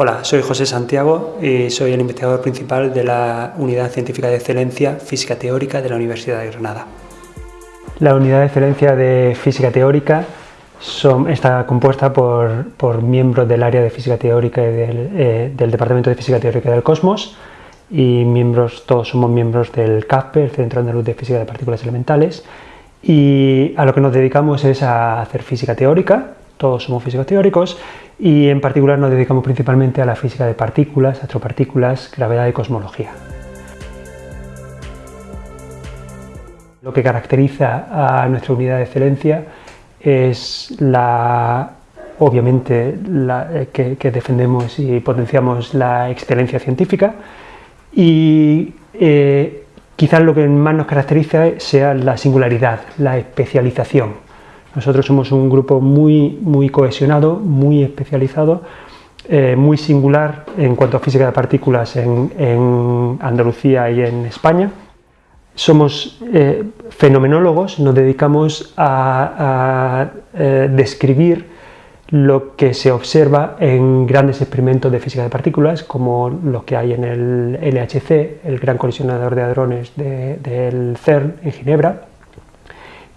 Hola, soy José Santiago y soy el investigador principal de la Unidad Científica de Excelencia Física Teórica de la Universidad de Granada. La Unidad de Excelencia de Física Teórica está compuesta por, miembros del área de Física Teórica y del, eh, Departamento de Física Teórica del Cosmos y miembros, todos somos miembros del CAFPE, el Centro Andaluz de Física de Partículas Elementales y a lo que nos dedicamos es a hacer física teórica, todos somos físicos teóricos y en particular nos dedicamos principalmente a la física de partículas, astropartículas, gravedad y cosmología. Lo que caracteriza a nuestra unidad de excelencia es la, obviamente la, que, defendemos y potenciamos la excelencia científica y eh, quizás lo que más nos caracteriza sea la singularidad, la especialización. Nosotros somos un grupo muy, muy cohesionado, muy especializado, eh, muy singular en cuanto a física de partículas en, Andalucía y en España. Somos eh, fenomenólogos, nos dedicamos a, describir lo que se observa en grandes experimentos de física de partículas, como los que hay en el LHC, el Gran Colisionador de Hadrones del CERN en Ginebra,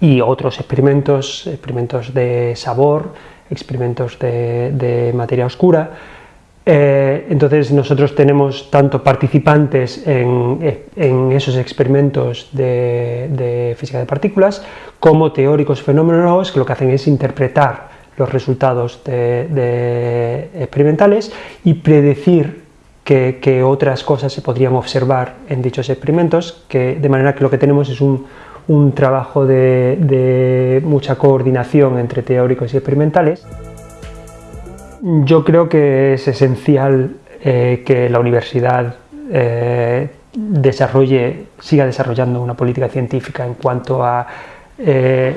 y otros experimentos, experimentos de sabor, experimentos de, materia oscura. Eh, entonces nosotros tenemos tanto participantes en, esos experimentos de, física de partículas como teóricos fenómenos que lo que hacen es interpretar los resultados experimentales y predecir que, otras cosas se podrían observar en dichos experimentos, que, de manera que lo que tenemos es un, un trabajo de, mucha coordinación entre teóricos y experimentales. Yo creo que es esencial eh, que la universidad eh, desarrolle, siga desarrollando una política científica en cuanto a eh,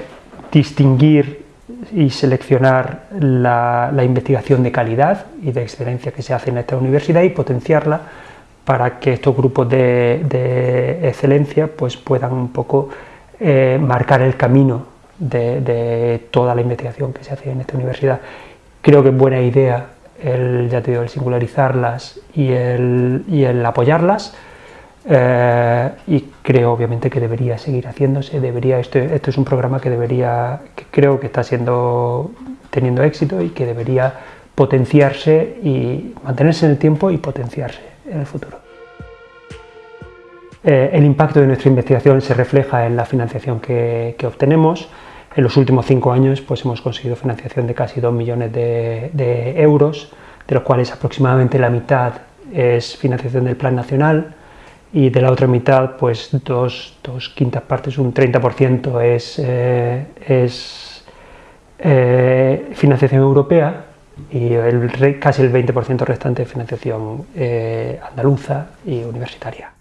distinguir y seleccionar la, investigación de calidad y de excelencia que se hace en esta universidad y potenciarla para que estos grupos de, de excelencia pues, puedan un poco eh, marcar el camino de, toda la investigación que se hace en esta universidad. Creo que es buena idea el, ya te digo, singularizarlas y el, y el apoyarlas, eh, y creo obviamente que debería seguir haciéndose, debería, esto, esto es un programa que debería, creo que está siendo, teniendo éxito y que debería potenciarse y mantenerse en el tiempo y potenciarse en el futuro. Eh, el impacto de nuestra investigación se refleja en la financiación que, obtenemos. En los últimos cinco años pues, hemos conseguido financiación de casi 2 millones de, euros, de los cuales aproximadamente la mitad es financiación del Plan Nacional y de la otra mitad, pues dos, quintas partes, un 30% es, eh, es eh, financiación europea y el, casi el 20% restante es financiación andaluza y universitaria.